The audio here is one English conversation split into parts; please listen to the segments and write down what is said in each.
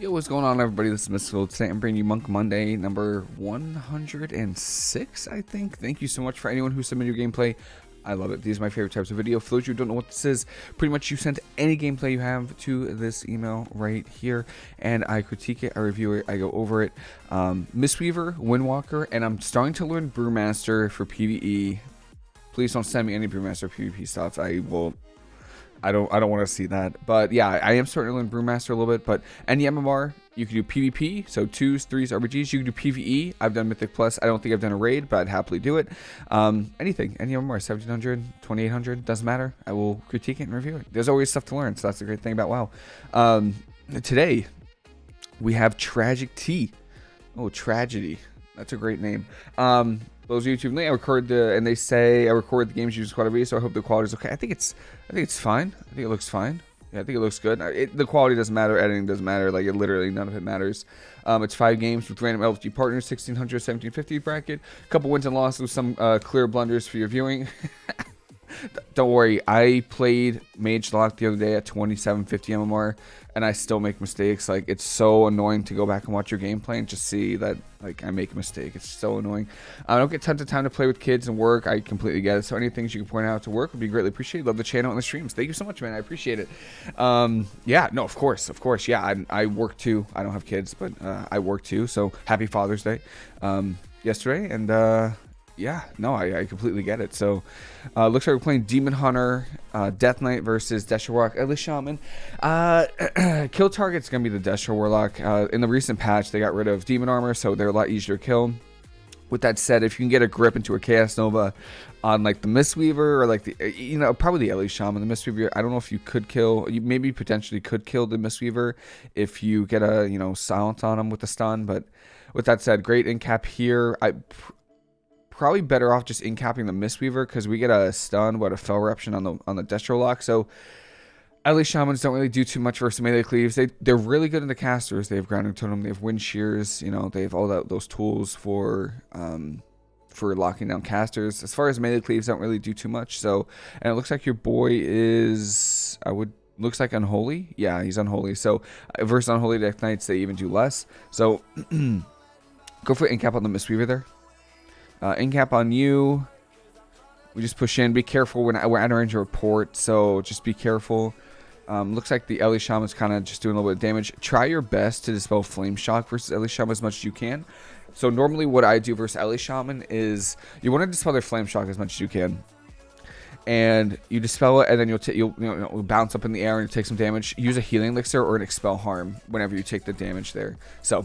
Yo, what's going on, everybody? This is Mystical. Today I'm bringing you Monk Monday number 106, I think. Thank you so much for anyone who submitted your gameplay. I love it. These are my favorite types of video. For those you who don't know what this is, pretty much you send any gameplay you have to this email right here, and I critique it, I review it, I go over it. Um, Mistweaver, Windwalker, and I'm starting to learn Brewmaster for PvE. Please don't send me any Brewmaster PvP stuff. I will I don't I don't want to see that. But yeah, I am starting to learn Brewmaster a little bit. But any MMR, you can do PvP, so twos, threes, RBGs. You can do PvE. I've done Mythic Plus. I don't think I've done a raid, but I'd happily do it. Um, anything, any MMR, 1700, 2800, doesn't matter. I will critique it and review it. There's always stuff to learn, so that's the great thing about WoW. Um, today, we have Tragic T. Oh, Tragedy. That's a great name. Um, those YouTube I record the and they say I record the games using Squad V, so I hope the quality is okay. I think it's I think it's fine. I think it looks fine. Yeah, I think it looks good. It, the quality doesn't matter. Editing doesn't matter. Like, it literally, none of it matters. Um, it's five games with random LFG partners, 1600, 1750 bracket. A couple wins and losses with some uh, clear blunders for your viewing. Don't worry, I played Mage Lock the other day at 2750 MMR, and I still make mistakes. Like, it's so annoying to go back and watch your gameplay and just see that, like, I make a mistake. It's so annoying. I don't get tons of time to play with kids and work. I completely get it. So, any things you can point out to work would be greatly appreciated. Love the channel and the streams. Thank you so much, man. I appreciate it. Um, yeah, no, of course, of course. Yeah, I, I work too. I don't have kids, but uh, I work too. So, happy Father's Day um, yesterday. And, uh, yeah, no, I, I completely get it. So, uh, looks like we're playing Demon Hunter, uh, Death Knight versus Destro Warlock, Shaman. Uh, kill target's gonna be the Destro Warlock. Uh, in the recent patch, they got rid of Demon Armor, so they're a lot easier to kill. With that said, if you can get a grip into a Chaos Nova on like the Mistweaver or like the, uh, you know, probably the Ellie Shaman, the Mistweaver, I don't know if you could kill, you maybe potentially could kill the Mistweaver if you get a, you know, silence on him with the stun, but with that said, great in cap here. I probably better off just incapping the Mistweaver because we get a stun, what a Fel Eruption on the on the Destro Lock. So at least shamans don't really do too much versus melee cleaves. They they're really good in the casters. They have grounding totem. They have wind shears. You know they have all that those tools for um for locking down casters. As far as melee cleaves, don't really do too much. So and it looks like your boy is I would looks like unholy. Yeah, he's unholy. So versus unholy death knights, they even do less. So go for incap on the Mistweaver there. Uh, incap on you. We just push in. Be careful. We're, not, we're entering a report, so just be careful. Um, looks like the Ellie Shaman's kind of just doing a little bit of damage. Try your best to dispel Flame Shock versus Ellie Shaman as much as you can. So normally what I do versus Ellie Shaman is you want to dispel their Flame Shock as much as you can. And you dispel it, and then you'll, you'll, you you'll bounce up in the air and take some damage. Use a healing elixir or an expel harm whenever you take the damage there. So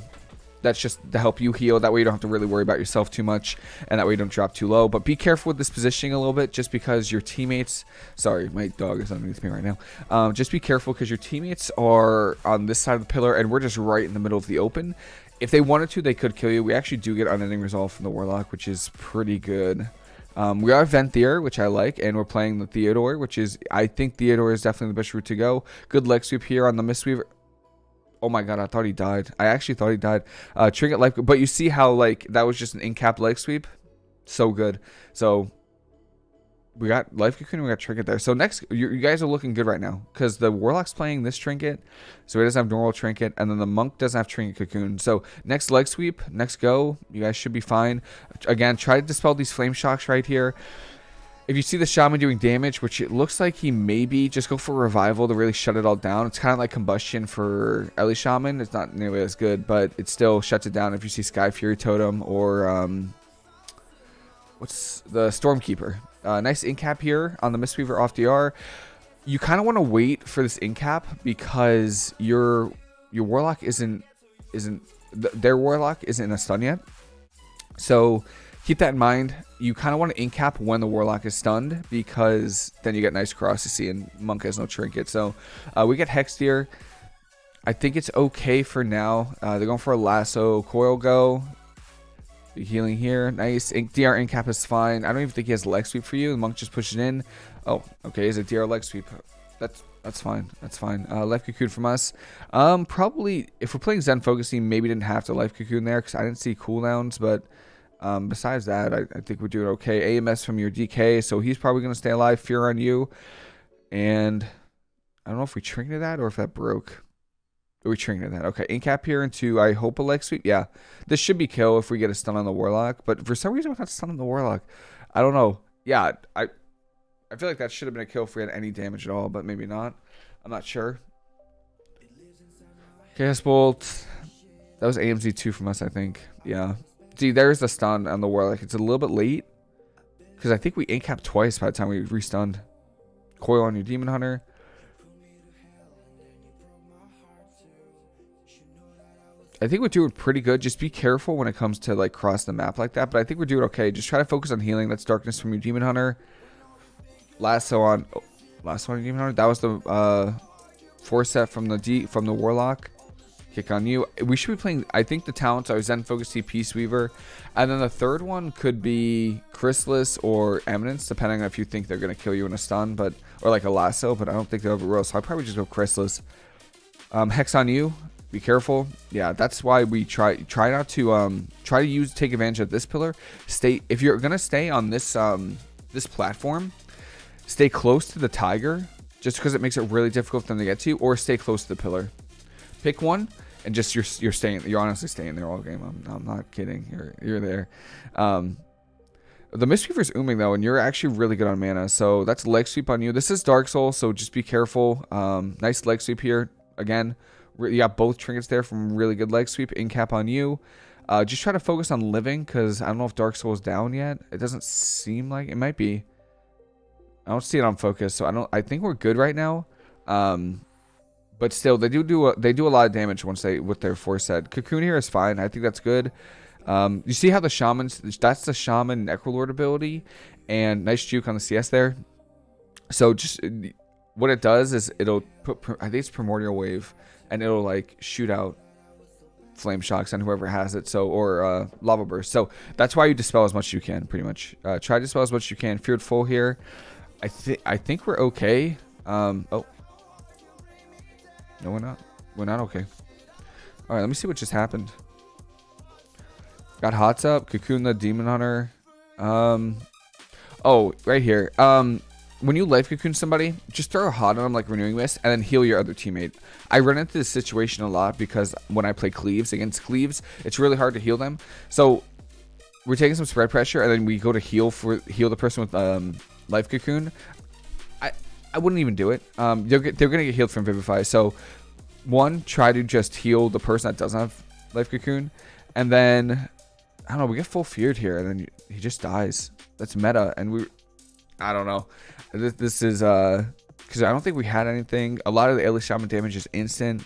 that's just to help you heal. That way you don't have to really worry about yourself too much, and that way you don't drop too low. But be careful with this positioning a little bit, just because your teammates. Sorry, my dog is underneath me right now. Um, just be careful because your teammates are on this side of the pillar, and we're just right in the middle of the open. If they wanted to, they could kill you. We actually do get unending resolve from the warlock, which is pretty good. Um, we are Venthyr, which I like, and we're playing the Theotar, which is I think Theotar is definitely the best route to go. Good leg sweep here on the Mistweaver. Oh my god, I thought he died. I actually thought he died. Uh, Trinket life, but you see how like that was just an in-cap leg sweep, so good. So we got life cocoon, we got trinket there. So next, you, you guys are looking good right now because the warlock's playing this trinket, so he doesn't have normal trinket, and then the monk doesn't have trinket cocoon. So next leg sweep, next go, you guys should be fine. Again, try to dispel these flame shocks right here. If you see the shaman doing damage, which it looks like he may be, just go for revival to really shut it all down. It's kind of like combustion for Ellie Shaman. It's not nearly as good, but it still shuts it down if you see Sky Fury Totem or um, what's the Stormkeeper. Uh, nice incap here on the Mistweaver off DR. You kind of want to wait for this incap because your your Warlock isn't isn't their Warlock isn't in a stun yet. So keep that in mind. You kind of want to incap when the Warlock is stunned because then you get nice cross to see and Monk has no trinket. So uh, we get Hexed here. I think it's okay for now. Uh, they're going for a lasso. Coil go. Healing here. Nice. Ink, DR incap is fine. I don't even think he has leg sweep for you. The monk just pushes in. Oh, okay. Is it DR leg sweep? That's that's fine. That's fine. Uh, life cocoon from us. Um, probably if we're playing Zen focusing, maybe didn't have to life cocoon there because I didn't see cooldowns, but um, besides that, I, I, think we're doing okay. AMS from your DK, so he's probably going to stay alive. Fear on you. And I don't know if we trinketed that or if that broke. we trinket that. Okay, incap here into I hope a leg sweep. Yeah, this should be kill if we get a stun on the warlock. But for some reason, we're not stun on the warlock. I don't know. Yeah, I I feel like that should have been a kill if we had any damage at all, but maybe not. I'm not sure. Chaos Bolt. That was AMZ two from us, I think. Yeah. See, there's the stun on the warlock. It's a little bit late because I think we incap twice by the time we restunned. Coil on your demon hunter. I think we're doing pretty good. Just be careful when it comes to like cross the map like that. But I think we're doing okay. Just try to focus on healing. That's darkness from your demon hunter. Lasso on, oh, lasso on your demon hunter. That was the uh, four set from the D from the warlock. Kick on you. We should be playing. I think the talents are Zen Focus Tea Peace Weaver, and then the third one could be Chrysalis or Eminence, depending on if you think they're gonna kill you in a stun, but or like a lasso. But I don't think they'll overroll, so I'd probably just go Chrysalis. Um, Hex on you be careful yeah that's why we try try not to um try to use take advantage of this pillar stay if you're gonna stay on this um this platform stay close to the tiger just because it makes it really difficult for them to get to you, or stay close to the pillar pick one and just you're you're staying you're honestly staying there all game i'm, I'm not kidding you're you're there um the Mistweaver's ooming though, and you're actually really good on mana. So that's leg sweep on you. This is Dark Soul, so just be careful. Um, nice leg sweep here. Again, you got both trinkets there from really good leg sweep. In cap on you. Uh, just try to focus on living because I don't know if Dark Soul is down yet. It doesn't seem like it might be. I don't see it on focus, so I don't. I think we're good right now. Um, but still, they do do a, they do a lot of damage once they with their force set. Cocoon here is fine. I think that's good. Um, you see how the shamans that's the shaman necrolord ability, and nice juke on the CS there. So just what it does is it'll put I think it's primordial wave and it'll like shoot out flame shocks on whoever has it so or uh, lava burst so that's why you dispel as much as you can pretty much uh, try to dispel as much as you can feared full here i think i think we're okay um oh no we're not we're not okay all right let me see what just happened got hots up cocoon the demon hunter um oh right here um when you life cocoon somebody, just throw a hot on them like renewing mist and then heal your other teammate. I run into this situation a lot because when I play cleaves against cleaves, it's really hard to heal them. So we're taking some spread pressure and then we go to heal for heal the person with um, life cocoon. I wouldn't even do it. Um, they're they're gonna get healed from vivify. So one, try to just heal the person that doesn't have life cocoon, and then I don't know. We get full feared here, and then he just dies. That's meta, and we I don't know. This, this is uh because I don't think we had anything. A lot of the Ailey Shaman damage is instant.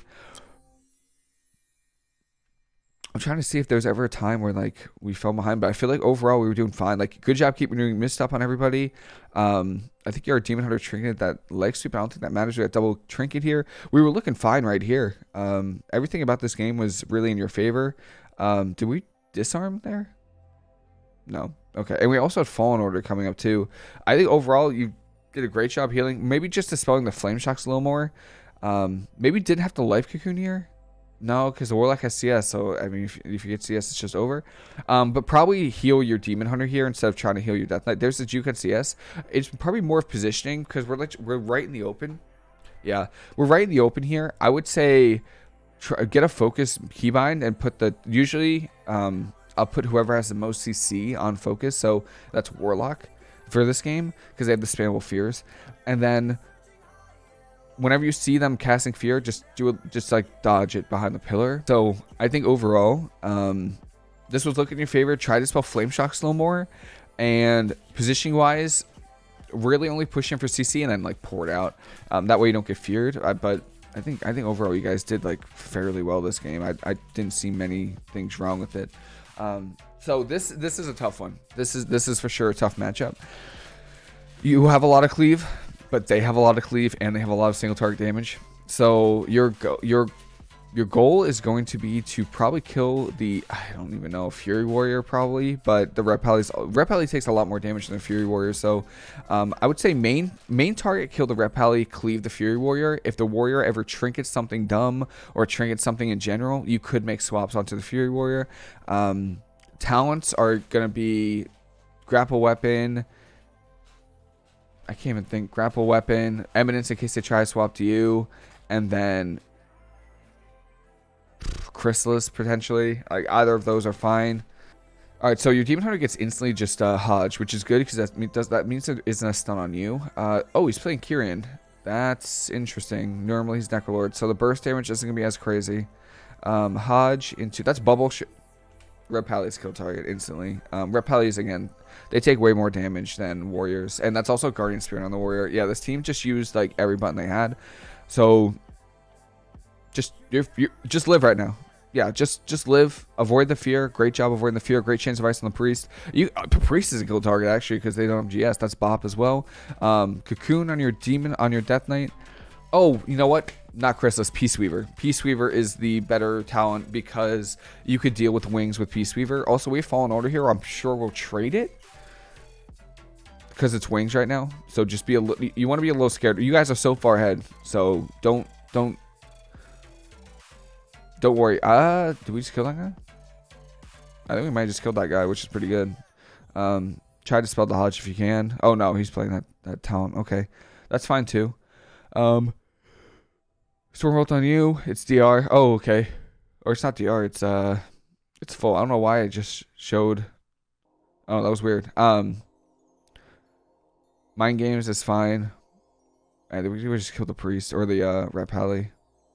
I'm trying to see if there's ever a time where like we fell behind, but I feel like overall we were doing fine. Like good job keeping doing missed up on everybody. Um, I think you're a demon hunter trinket that leg sweep. I don't think that matters. We double trinket here. We were looking fine right here. Um, everything about this game was really in your favor. Um, did we disarm there? No. Okay. And we also had Fallen Order coming up too. I think overall you did a great job healing. Maybe just dispelling the flame shocks a little more. Um, maybe didn't have to life cocoon here. No, because the Warlock has CS, so I mean, if, if, you get CS, it's just over. Um, but probably heal your Demon Hunter here instead of trying to heal your Death Knight. There's the Juke on CS. It's probably more of positioning because we're like we're right in the open. Yeah, we're right in the open here. I would say try, get a focus keybind and put the usually um, I'll put whoever has the most CC on focus. So that's Warlock for this game because they have the spammable fears. And then whenever you see them casting fear, just do it, just like dodge it behind the pillar. So I think overall, um, this was looking in your favor. Try to spell flame shocks a little more, and positioning wise, really only push in for CC and then like pour it out. Um, that way you don't get feared. Uh, but I think I think overall you guys did like fairly well this game. I, I didn't see many things wrong with it. Um, so this this is a tough one. This is this is for sure a tough matchup. You have a lot of cleave, but they have a lot of cleave and they have a lot of single target damage. So your your your goal is going to be to probably kill the I don't even know Fury Warrior probably, but the Ret Pally takes a lot more damage than the Fury Warrior. So um, I would say main main target kill the Ret Pally, cleave the Fury Warrior. If the Warrior ever trinkets something dumb or trinkets something in general, you could make swaps onto the Fury Warrior. Um, talents are gonna be grapple weapon. I can't even think grapple weapon, eminence in case they try to swap to you, and then Chrysalis potentially. Like either of those are fine. All right, so your Demon Hunter gets instantly just uh, Hodge, which is good because that does that means it isn't a stun on you. Uh, oh, he's playing Kyrian. That's interesting. Normally he's Necrolord, so the burst damage isn't gonna be as crazy. Um, Hodge into that's bubble. Ret Pally's kill target instantly. Um, Ret Pally's again, they take way more damage than Warriors, and that's also Guardian Spirit on the Warrior. Yeah, this team just used like every button they had, so just you're, you're, just live right now yeah, just just live, avoid the fear. Great job avoiding the fear. Great chance of ice on the priest. You uh, priest is a kill target actually because they don't have GS. That's Bop as well. Um, cocoon on your demon on your Death Knight. Oh, you know what? Not Chrysalis, Peace Weaver. Peace Weaver is the better talent because you could deal with wings with Peace Weaver. Also, we have Fallen Order here. I'm sure we'll trade it because it's wings right now. So just be a little. You want to be a little scared. You guys are so far ahead, so don't don't don't worry. Uh, did we just kill that guy? I think we might just killed that guy, which is pretty good. Um, try to spell the Hodge if you can. Oh, no, he's playing that, that talent. Okay, that's fine, too. Um, Stormbolt on you. It's DR. Oh, okay. Or it's not DR. It's, uh, it's full. I don't know why I just showed. Oh, that was weird. Um, Mind Games is fine. Think we just killed the priest or the uh, Ret Pally.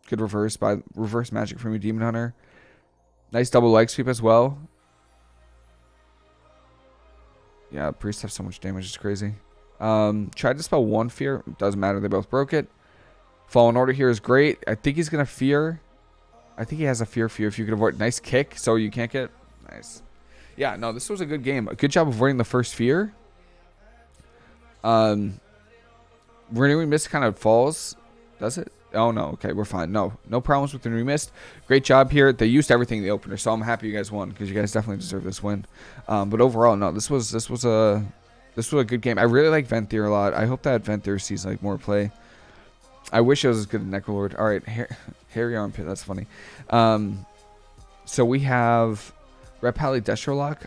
Good reverse by reverse magic from your Demon Hunter. Nice double leg sweep as well. Yeah, priests have so much damage, it's crazy. Um, tried to spell one fear. Doesn't matter, they both broke it. Fallen Order here is great. I think he's gonna fear. I think he has a fear fear if you can avoid nice kick so you can't get nice. Yeah, no, this was a good game. A good job avoiding the first fear. Um Renewing Mist kind of falls. Does it? Oh, no. Okay, we're fine. No, no problems with the new mist. Great job here. They used everything in the opener, so I'm happy you guys won because you guys definitely deserve this win. Um, but overall, no, this was this was a this was a good game. I really like Venthyr a lot. I hope that Venthyr sees like more play. I wish I was as good as Necrolord. All right, Harry Armpit. That's funny. Um, so we have Ret Pally Destrolock.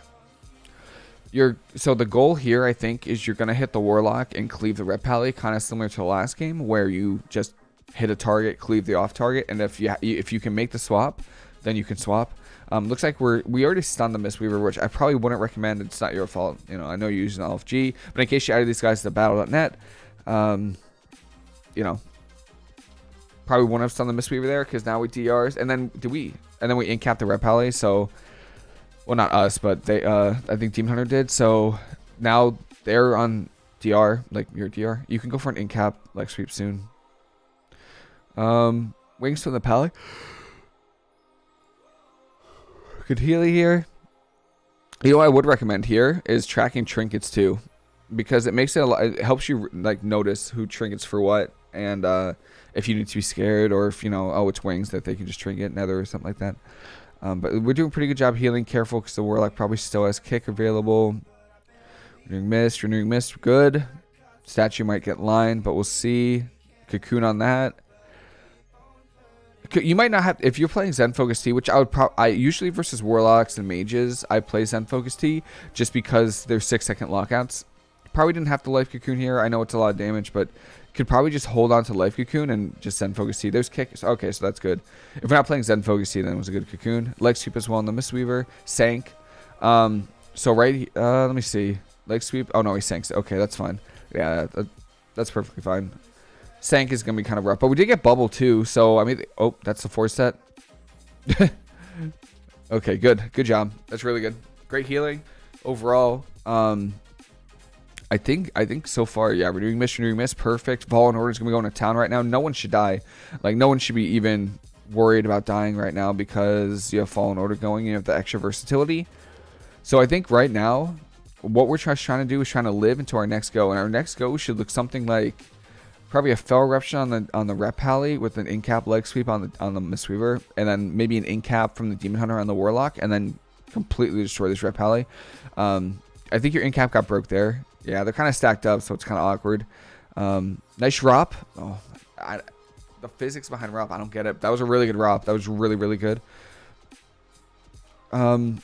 You're, so the goal here, I think, is you're going to hit the Warlock and cleave the Ret Pally, kind of similar to the last game, where you just hit a target, cleave the off target, and if you if you can make the swap, then you can swap. Um, looks like we're we already stunned the Mistweaver, which I probably wouldn't recommend. It's not your fault. You know, I know you're using LFG, but in case you added these guys to Battle.net, um, you know, probably wouldn't have stunned the Mistweaver there because now we DRs, and then do we, and then we incap the Ret Pally. So, well, not us, but they, uh, I think Demon Hunter did. So now they're on DR, like your DR. You can go for an incap like sweep soon. Um, wings from the Pally. Good Healy here. You know I would recommend here is tracking trinkets too, because it makes it a lot. It helps you like notice who trinkets for what, and uh, if you need to be scared or if you know, oh, it's wings that they can just trinket nether or something like that. Um, but we're doing a pretty good job healing. Careful because the warlock probably still has kick available. Renewing mist, renewing mist, good. Statue might get line, but we'll see. Cocoon on that you might not have if you're playing Zen Focus Tea, which I would probably I usually versus warlocks and mages I play Zen Focus Tea just because they're six second lockouts. Probably didn't have to life cocoon here. I know it's a lot of damage, but could probably just hold on to life cocoon and just Zen Focus Tea. There's kicks. Okay, so that's good. If we're not playing Zen Focus Tea, then it was a good cocoon. Leg sweep as well in the Mistweaver. Sank. Um, so right, uh, let me see. Leg sweep. Oh no, he sanks. Okay, that's fine. Yeah, that, that's perfectly fine. Sank is going to be kind of rough. But we did get Bubble too. So, I mean, oh, that's the four set. okay, good. Good job. That's really good. Great healing overall. Um, I think I think so far, yeah, renewing miss, renewing miss, perfect. Fallen Order is gonna be going to town right now. No one should die. Like no one should be even worried about dying right now because you have Fallen Order going. You have the extra versatility. So I think right now, what we're trying to do is trying to live into our next go, and our next go should look something like probably a Fel Eruption on the on the Ret Pally with an incap leg sweep on the on the Mistweaver, and then maybe an incap from the Demon Hunter on the Warlock, and then completely destroy this Ret Pally. Um, I think your incap got broke there. Yeah, they're kind of stacked up, so it's kind of awkward. Um, nice ROP. Oh, I, the physics behind ROP, I don't get it. That was a really good ROP. That was really, really good. Um,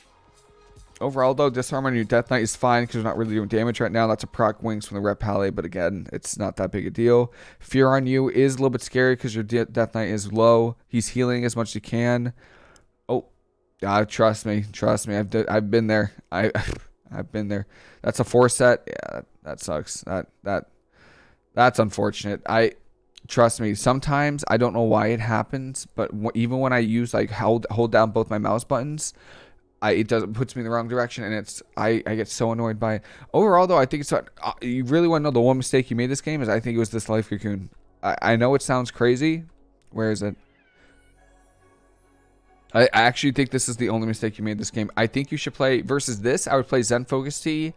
Overall, though, disarm on your Death Knight is fine because you're not really doing damage right now. That's a proc wings from the Ret Pally, but again, it's not that big a deal. Fear on you is a little bit scary because your De Death Knight is low. He's healing as much as he can. Oh, trust me, trust me. I've I've been there. I I've been there. That's a four set. Yeah, that, sucks. That that that's unfortunate. I trust me. Sometimes I don't know why it happens, but even when I use like hold hold down both my mouse buttons, I it does it puts me in the wrong direction, and it's I I get so annoyed by it. Overall, though, I think it's uh, you really want to know the one mistake you made this game is I think it was this life cocoon. I I know it sounds crazy. Where is it? I, I actually think this is the only mistake you made this game. I think you should play versus this. I would play Zen Focus Tea,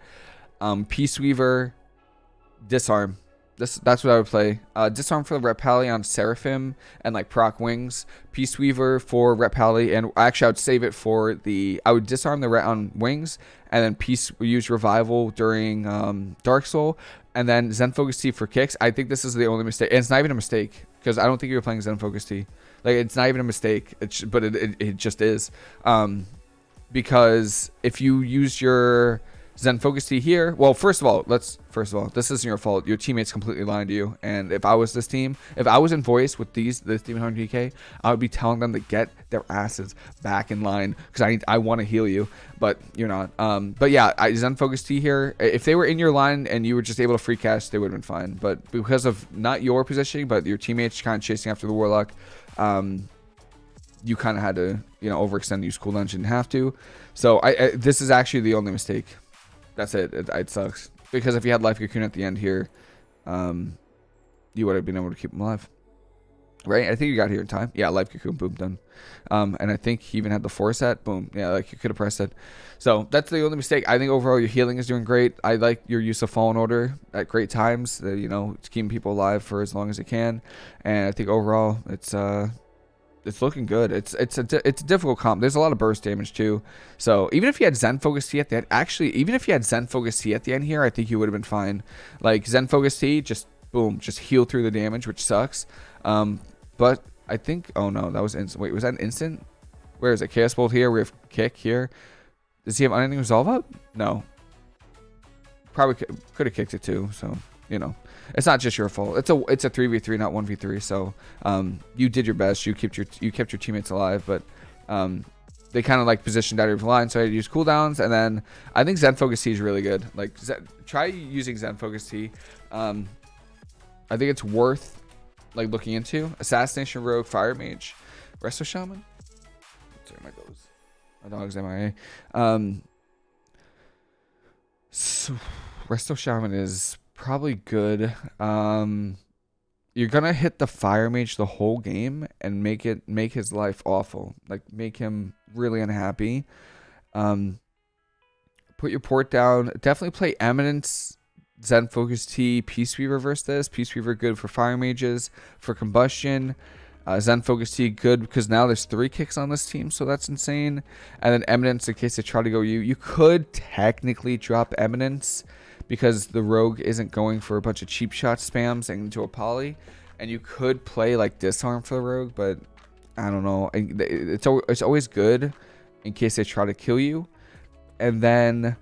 um, Peace Weaver, Disarm. This, that's what I would play. Uh, Disarm for the Ret Pally on Seraphim and like proc wings. Peace Weaver for Ret Pally, and actually I would save it for the. I would disarm the Ret on wings, and then Peace use Revival during um, Dark Soul, and then Zen Focus Tea for kicks. I think this is the only mistake, and it's not even a mistake because I don't think you're playing Zen Focus Tea. Like it's not even a mistake, it's, but it, it, it just is. Um, because if you use your Zen Focus Tea here, well, first of all, let's first of all, this isn't your fault. Your teammates completely lying to you. And if I was this team, if I was in voice with these this team 100k, I would be telling them to get their asses back in line because I I want to heal you, but you're not. Um, but yeah, I, Zen Focus Tea here. If they were in your line and you were just able to free cast, they would have been fine. But because of not your positioning, but your teammates kind of chasing after the Warlock, um, you kind of had to, you know, overextend use cooldown. You didn't have to. So I, I, this is actually the only mistake. That's it. It, it sucks because if you had Life Cocoon at the end here, um, you would have been able to keep him alive. Right? I think you got here in time. Yeah, Life Cocoon, boom, done. Um, and I think he even had the four set, boom. Yeah, like you could have pressed it. So that's the only mistake. I think overall your healing is doing great. I like your use of Fallen Order at great times. Uh, you know, keeping people alive for as long as it can. And I think overall it's uh it's looking good. It's it's a it's a difficult comp. There's a lot of burst damage too. So even if you had Zen Focus Tea at the end, actually even if you had Zen Focus Tea at the end here, I think you would have been fine. Like Zen Focus Tea, just boom, just heal through the damage, which sucks. Um, but I think oh no, that was instant. Wait, was that an instant? Where is it? Chaos Bolt here. We have kick here. Does he have unending resolve up? No. Probably could have kicked it too. So you know, it's not just your fault. It's a it's a three v three, not one v three. So um, you did your best. You kept your you kept your teammates alive, but um, they kind of like positioned out of your line, so I had to use cooldowns. And then I think Zen Focus Tea is really good. Like try using Zen Focus Tea. Um, I think it's worth like looking into. Assassination Rogue, Fire Mage, Resto Shaman. Sorry, my dogs. My dog's MIA. Um, so Resto Shaman is probably good. Um, you're gonna hit the fire mage the whole game and make it make his life awful, like make him really unhappy. Um, put your port down. Definitely play Eminence, Zen Focus Tea, Peace Weaver versus this. Peace Weaver good for fire mages, for combustion. Uh, Zen Focus Tea good because now there's three kicks on this team, so that's insane. And then Eminence in case they try to go you. You could technically drop Eminence because the rogue isn't going for a bunch of cheap shot spams into a poly. And you could play like disarm for the rogue, but I don't know. It's it's always good in case they try to kill you. And then,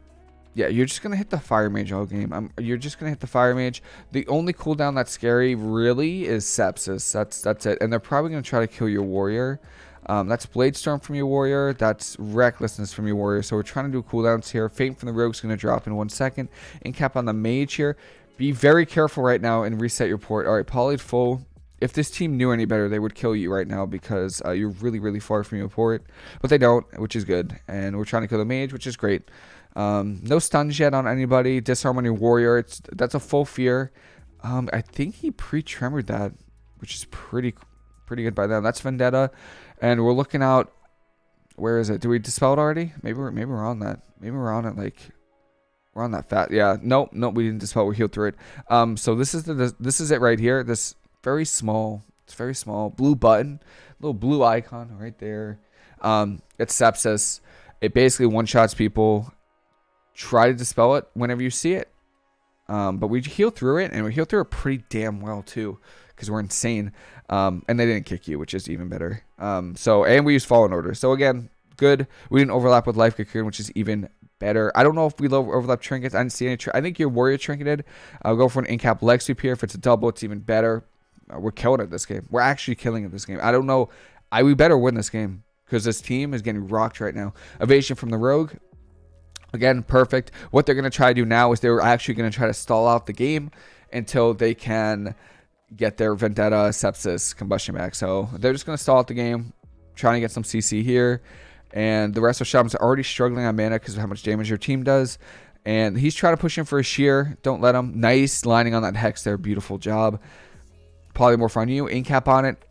yeah, you're just gonna hit the fire mage all game. I'm, you're just gonna hit the fire mage. The only cooldown that's scary really is sepsis. That's that's it. And they're probably gonna try to kill your warrior. Um, that's Blade Storm from your warrior. That's Recklessness from your warrior. So we're trying to do cooldowns here. Feint from the rogue is going to drop in one second. Incap on the mage here. Be very careful right now and reset your port. All right, polyed full. If this team knew any better, they would kill you right now because uh, you're really, really far from your port. But they don't, which is good. And we're trying to kill the mage, which is great. Um, no stuns yet on anybody. Disarm on your warrior. It's That's a full fear. Um, I think he pre-tremored that, which is pretty pretty good by them. That's Vendetta. And we're looking out. Where is it? Do we dispel it already? Maybe we're maybe we're on that. Maybe we're on it like we're on that fat. Yeah. Nope. Nope. We didn't dispel. We healed through it. Um. So this is the this is it right here. This very small. It's very small blue button, little blue icon right there. Um. It's sepsis. It basically one shots people. Try to dispel it whenever you see it. Um, but we heal through it, and we heal through it pretty damn well too because we're insane. Um, and they didn't kick you, which is even better. Um, so and we use fallen order. So again, good. We didn't overlap with life cocoon, which is even better. I don't know if we overlap trinkets. I didn't see any. I think your warrior trinketed. I'll go for an incap leg sweep here. If it's a double, it's even better. Uh, we're killing it this game. We're actually killing it this game. I don't know. I we better win this game because this team is getting rocked right now. Evasion from the Rogue. Again, perfect. What they're going to try to do now is they're actually going to try to stall out the game until they can get their Vendetta Sepsis combustion back. So they're just going to stall out the game, trying to get some CC here. And the Resto Shaman's already struggling on mana because of how much damage your team does. And he's trying to push in for a sheer. Don't let him. Nice lining on that Hex there. Beautiful job. Polymorph on you. Incap on it.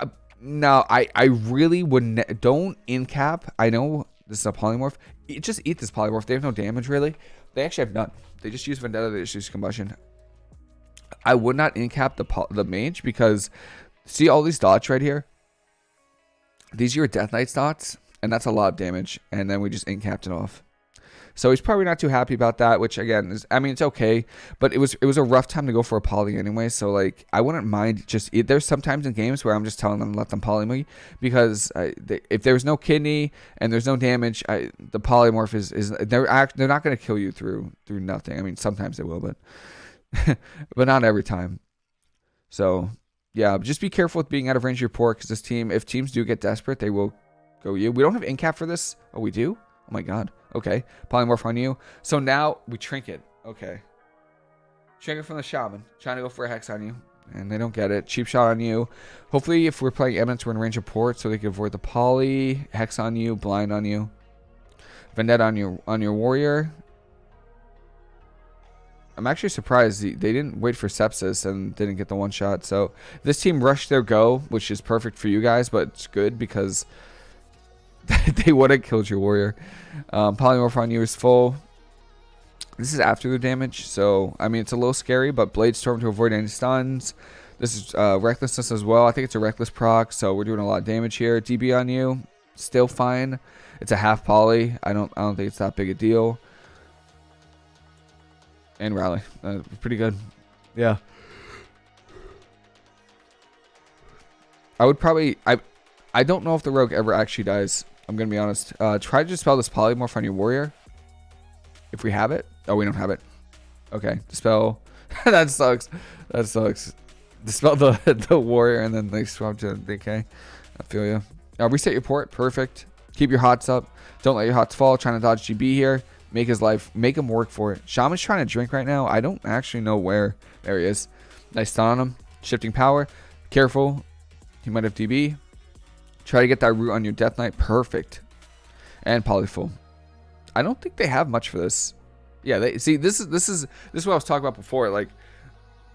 Uh, no, I, I really wouldn't. Don't incap. I know this is a polymorph. Just eat this polymorph. They have no damage, really. They actually have none. They just use Vendetta. They just use Combustion. I would not incap the the mage because see all these dots right here? These are your Death Knights dots, and that's a lot of damage. And then we just incapped it off. So he's probably not too happy about that, which again is I mean it's okay, but it was it was a rough time to go for a poly anyway. So like I wouldn't mind just there's sometimes in games where I'm just telling them let them poly me because I, they, if there's no kidney and there's no damage, I, the polymorph is is they're act, they're not going to kill you through through nothing. I mean sometimes they will, but but not every time. So yeah, just be careful with being out of range of your port because this team, if teams do get desperate, they will go you. We don't have incap for this. Oh, we do. Oh my god. Okay. Polymorph on you. So now we trinket. Okay. Trinket from the shaman. Trying to go for a hex on you. And they don't get it. Cheap shot on you. Hopefully, if we're playing Eminence, we're in range of port, so they can avoid the poly. Hex on you. Blind on you. Vendetta on your on your warrior. I'm actually surprised they didn't wait for sepsis and didn't get the one shot. So this team rushed their go, which is perfect for you guys, but it's good because they would have killed your warrior. Um, polymorph on you is full. This is after the damage, so I mean it's a little scary, but Blade Storm to avoid any stuns. This is uh, recklessness as well. I think it's a reckless proc, so we're doing a lot of damage here. DB on you, still fine. It's a half poly. I don't I don't think it's that big a deal. And rally, uh, pretty good. Yeah. I would probably I I don't know if the rogue ever actually dies. I'm gonna be honest. Uh, try to dispel this polymorph on your warrior. If we have it. Oh, we don't have it. Okay, dispel. that sucks. That sucks. Dispel the the warrior and then they swap to DK. I feel you. Uh, reset your port. Perfect. Keep your hots up. Don't let your hots fall. Trying to dodge GB here. Make his life. Make him work for it. Shaman's trying to drink right now. I don't actually know where. There he is. Nice stun on him. Shifting power. Careful. He might have DB. Try to get that root on your Death Knight. Perfect. And Polyfull. I don't think they have much for this. Yeah, they see this is this is this is what I was talking about before. Like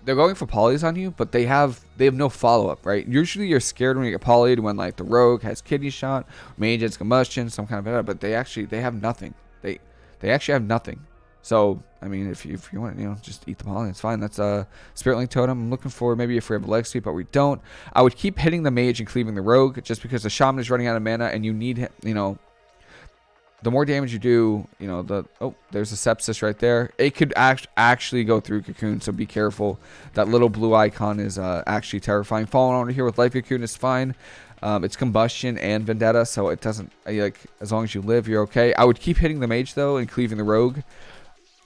they're going for polys on you, but they have they have no follow up, right? Usually you're scared when you get polyed when like the rogue has kidney shot, mage has combustion, some kind of but they actually they have nothing. They they actually have nothing. So, I mean, if you, if you want, you know, just eat the pollen. It's fine. That's a Spirit Link Totem. I'm looking for maybe if we have a leg sweep, but we don't. I would keep hitting the mage and cleaving the rogue just because the shaman is running out of mana and you need, you know, the more damage you do, you know, the, oh, there's a sepsis right there. It could act, actually go through Cocoon, so be careful. That little blue icon is uh, actually terrifying. Falling over here with Life Cocoon is fine. Um, it's combustion and vendetta, so it doesn't like as long as you live, you're okay. I would keep hitting the mage though and cleaving the rogue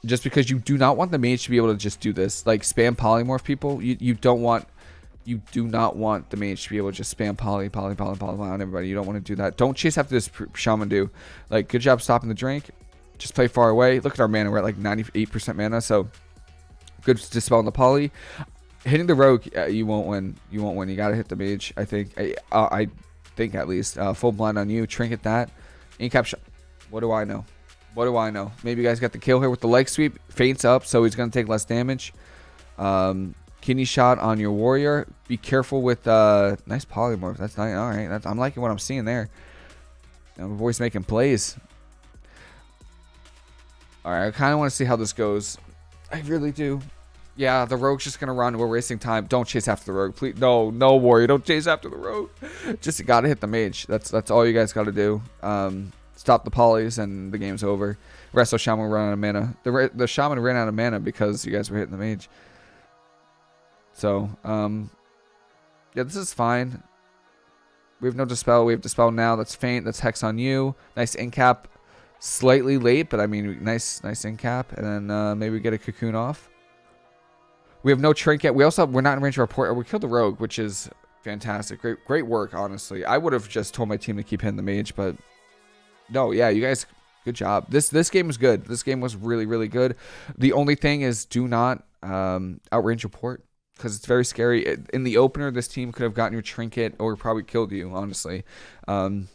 just because you do not want the mage to be able to just do this like spam polymorph people. You, you don't want you do not want the mage to be able to just spam poly poly poly poly on everybody. You don't want to do that. Don't chase after this shaman do like good job stopping the drink. Just play far away. Look at our mana. We're at like 98 percent mana so good dispelling the poly. Hitting the rogue uh, you won't win. You won't win. You gotta hit the mage i think. I, uh, I think at least. Uh, full blind on you. Trinket that. Incap what do i know what do I know? Maybe you guys got the kill here with the leg sweep. Feints up, so he's going to take less damage. Um, kidney shot on your warrior. Be careful with uh, nice polymorph. That's nice. All right, that's, I'm liking what I'm seeing there. You know, voice making plays. All right, I kind of want to see how this goes. I really do. Yeah, the rogue's just gonna run. We're wasting time. Don't chase after the rogue, please. No, no, warrior, don't chase after the rogue. Just gotta hit the mage. That's that's all you guys gotta do. Um, stop the polys and the game's over. Resto Shaman ran out of mana. The the Shaman ran out of mana because you guys were hitting the mage. So, um, yeah, this is fine. We have no Dispel. We have Dispel now. That's Feint. That's Hex on you. Nice Incap. Slightly late, but I mean, nice nice Incap. And then uh, maybe get a Cocoon off. We have no Trinket. We also, have, we're not in range of our port. We killed the Rogue, which is Fantastic. Great great work, honestly. I would have just told my team to keep hitting the mage, but no, yeah, you guys good job. This this game was good. This game was really, really good. The only thing is do not um, outrange your port because it's very scary. In the opener, this team could have gotten your trinket or probably killed you, honestly. Um,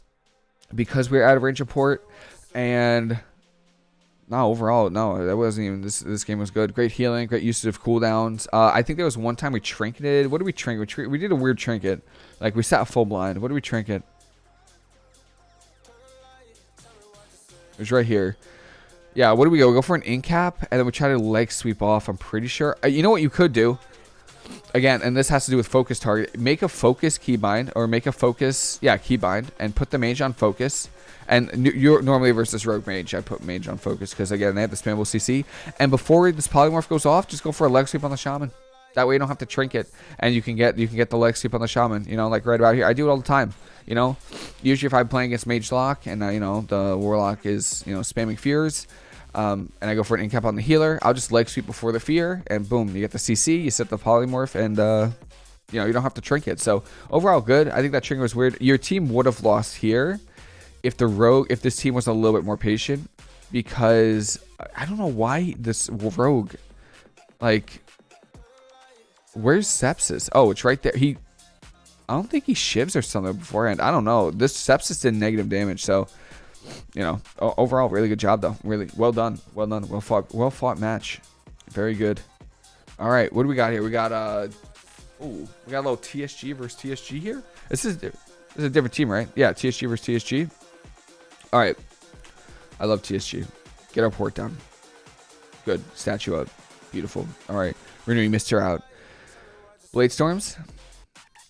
because we are out of range of port and no, overall, no, that wasn't even this. This game was good. Great healing, great usage of cooldowns. Uh, I think there was one time we trinketed. What did we trinket? We, tr we did a weird trinket. Like we sat full blind. What did we trinket? It was right here. Yeah, what do we go? We go for an in cap, and then we try to leg sweep off. I'm pretty sure. Uh, you know what you could do? Again, and this has to do with focus target. Make a focus keybind, or make a focus, yeah, keybind, and put the mage on focus and you're normally versus Rogue Mage, I put Mage on focus because again they have the spammable CC. And before this polymorph goes off, just go for a leg sweep on the Shaman. That way you don't have to trinket, and you can get you can get the leg sweep on the Shaman. You know, like right about here. I do it all the time. You know, usually if I'm playing against Mage Lock and uh, you know the Warlock is you know spamming fears. Um, and I go for an incap on the healer. I'll just leg sweep before the fear, and boom, you get the CC, you set the polymorph, and uh, you know you don't have to trinket. So overall, good. I think that trinket was weird. Your team would have lost here if the rogue if this team was a little bit more patient because I don't know why this rogue like where's sepsis oh it's right there he I don't think he shivs or something beforehand I don't know this sepsis did negative damage so you know overall really good job though really well done well done well fought well fought match very good all right what do we got here we got uh oh we got a little TSG versus TSG here this is this is a different team right yeah TSG versus TSG all right. I love TSG. Get our port down. Good. Statue up. Beautiful. All right. Renewing Mister out. Blade Storms.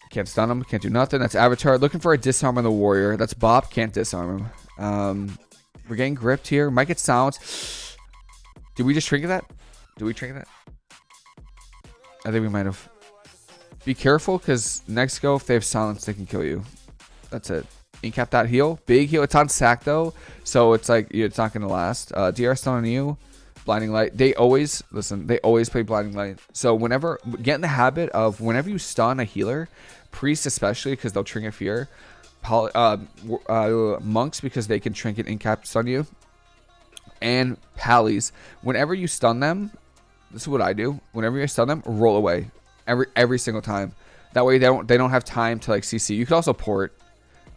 Can't stun him. Can't do nothing. That's Avatar. Looking for a disarm on the Warrior. That's Bop. Can't disarm him. Um, we're getting gripped here. Might get silence. Did we just trigger that? Did we trigger that? I think we might have. Be careful because next go, if they have silence, they can kill you. That's it. Incap that heal. Big heal. It's on sack though, so it's like it's not gonna last. Uh, DR stun on you. Blinding light. They always listen. They always play blinding light. So whenever get in the habit of whenever you stun a healer, priest especially because they'll trinket fear. Poly, uh, uh, monks because they can trinket incap stun you. And pallies. Whenever you stun them, this is what I do. Whenever you stun them, roll away every every single time. That way they don't they don't have time to like CC. You could also port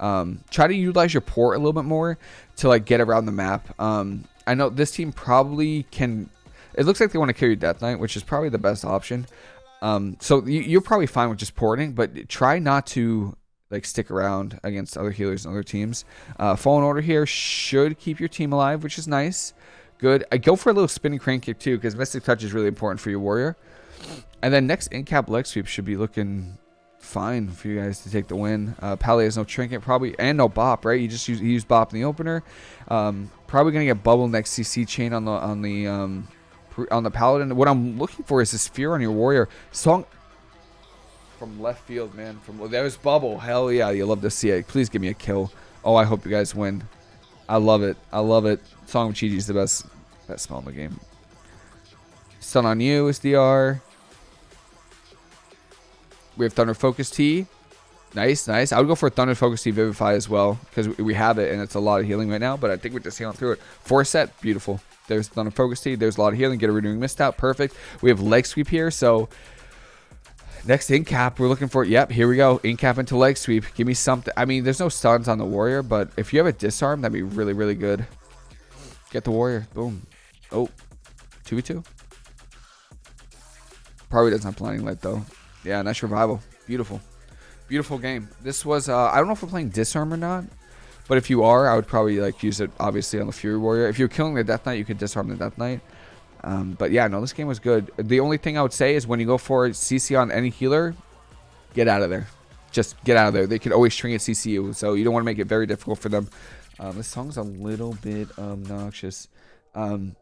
um, try to utilize your port a little bit more to like get around the map. Um, I know this team probably can. It looks like they want to carry Death Knight, which is probably the best option. Um, so you, are probably fine with just porting, but try not to like stick around against other healers and other teams. Uh, Fallen Order here should keep your team alive, which is nice. Good. I go for a little spinning crane kick too, because Mystic Touch is really important for your warrior. And then next in cap leg sweep should be looking fine for you guys to take the win. Uh, Pally has no trinket probably and no bop, right? You just use, bop in the opener. Um, probably gonna get bubble next CC chain on the on the um, on the paladin. What I'm looking for is this fear on your warrior song from left field, man. From there's bubble. Hell yeah, you love to see it. Please give me a kill. Oh, I hope you guys win. I love it. I love it. Song of Chi is the best best spell in the game. Stun on you is DR. We have Thunder Focus Tea. Nice, nice. I would go for Thunder Focus Tea Vivify as well because we have it and it's a lot of healing right now. But I think we're just healing through it. Four set, beautiful. There's Thunder Focus Tea. There's a lot of healing. Get a Renewing Mist out. Perfect. We have Leg Sweep here. So next in cap, we're looking for. Yep, here we go. In cap into Leg Sweep. Give me something. I mean, there's no stuns on the Warrior, but if you have a Disarm, that'd be really, really good. Get the Warrior. Boom. Oh, 2v2. Probably doesn't have Blinding Light though. Yeah, nice revival. Beautiful. Beautiful game. This was, uh, I don't know if we're playing Disarm or not, but if you are, I would probably like use it obviously on the Fury Warrior. If you're killing the Death Knight, you could disarm the Death Knight. Um, but yeah, no, this game was good. The only thing I would say is when you go for CC on any healer, get out of there. Just get out of there. They can always string at CCU, so you don't want to make it very difficult for them. Um, this song's a little bit obnoxious. Um,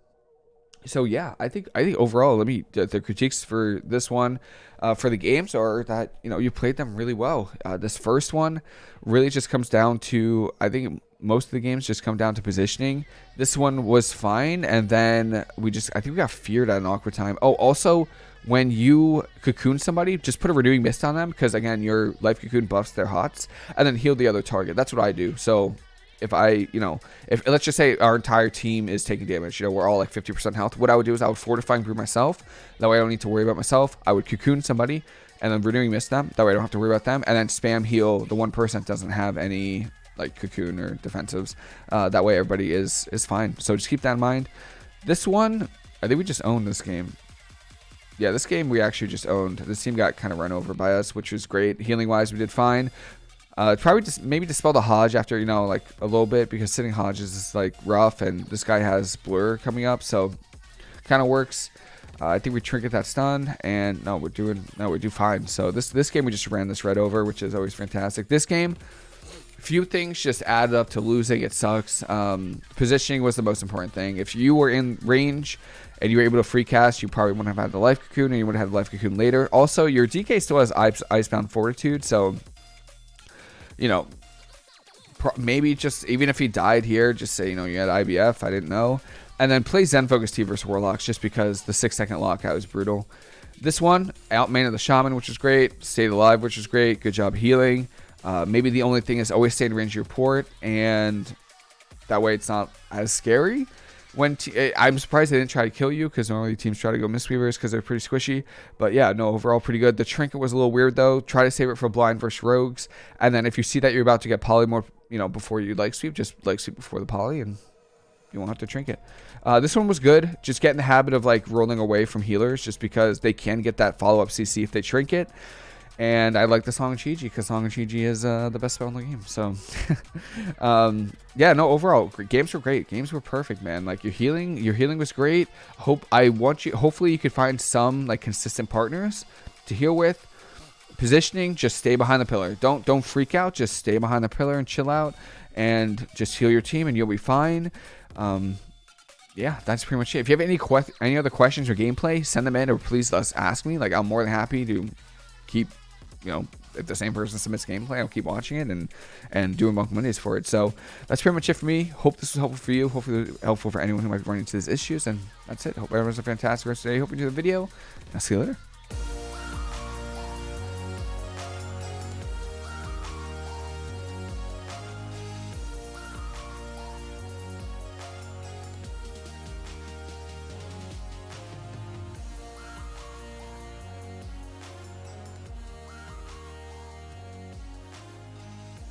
so yeah, I think I think overall, let me the, critiques for this one, uh, for the games are that you know you played them really well. Uh, this first one really just comes down to I think most of the games just come down to positioning. This one was fine, and then we just I think we got feared at an awkward time. Oh, also when you cocoon somebody, just put a renewing mist on them because again, your life cocoon buffs their hots, and then heal the other target. That's what I do. So if I, you know, if let's just say our entire team is taking damage, you know, we're all like 50% health. What I would do is I would fortify and brew myself. That way I don't need to worry about myself. I would cocoon somebody and then renewing mist them. That way I don't have to worry about them. And then spam heal the one person that doesn't have any like cocoon or defensives. Uh, that way everybody is is fine. So just keep that in mind. This one, I think we just owned this game. Yeah, this game we actually just owned. This team got kind of run over by us, which was great. Healing wise, we did fine. Uh, probably just maybe dispel the Hodge after, you know, like a little bit because sitting Hodge is like rough and this guy has Blur coming up. So kind of works. Uh, I think we trinket that stun and no, we're doing, no, we do fine. So this, this game, we just ran this red over, which is always fantastic. This game, few things just added up to losing. It sucks. Um, positioning was the most important thing. If you were in range and you were able to free cast, you probably wouldn't have had the life cocoon and you would have had the life cocoon later. Also, your DK still has ice, Icebound Fortitude, so you know, maybe just even if he died here, just say, you know, you had IBF, I didn't know. And then play Zen Focus Tea versus Warlocks just because the six second lockout was brutal. This one, outman of the Shaman, which was great. Stayed alive, which was great. Good job healing. Uh, maybe the only thing is always stay in range of your port, and that way it's not as scary. When eh, I'm surprised they didn't try to kill you because normally teams try to go Mistweavers because they're pretty squishy. But yeah, no, overall pretty good. The trinket was a little weird though. Try to save it for blind versus rogues, and then if you see that you're about to get polymorph, you know, before you like sweep, just like sweep before the poly, and you won't have to trinket. Uh, this one was good. Just get in the habit of like rolling away from healers, just because they can get that follow up CC if they trinket. And I like the Song of Chi-Ji because Song of Chi-Ji is uh, the best spell in the game. So, um, yeah, no, overall, games were great. Games were perfect, man. Like your healing, your healing was great. Hope I want you. Hopefully, you could find some like consistent partners to heal with. Positioning, just stay behind the pillar. Don't don't freak out. Just stay behind the pillar and chill out, and just heal your team, and you'll be fine. Um, yeah, that's pretty much it. If you have any any other questions or gameplay, send them in, or please let's ask me. Like I'm more than happy to keep you know, if the same person submits gameplay, I'll keep watching it and and doing Monk Mondays for it. So that's pretty much it for me. Hope this was helpful for you. Hopefully helpful for anyone who might be running into these issues. And that's it. Hope everyone's a fantastic rest of the day. Hope you enjoyed the video. I'll see you later.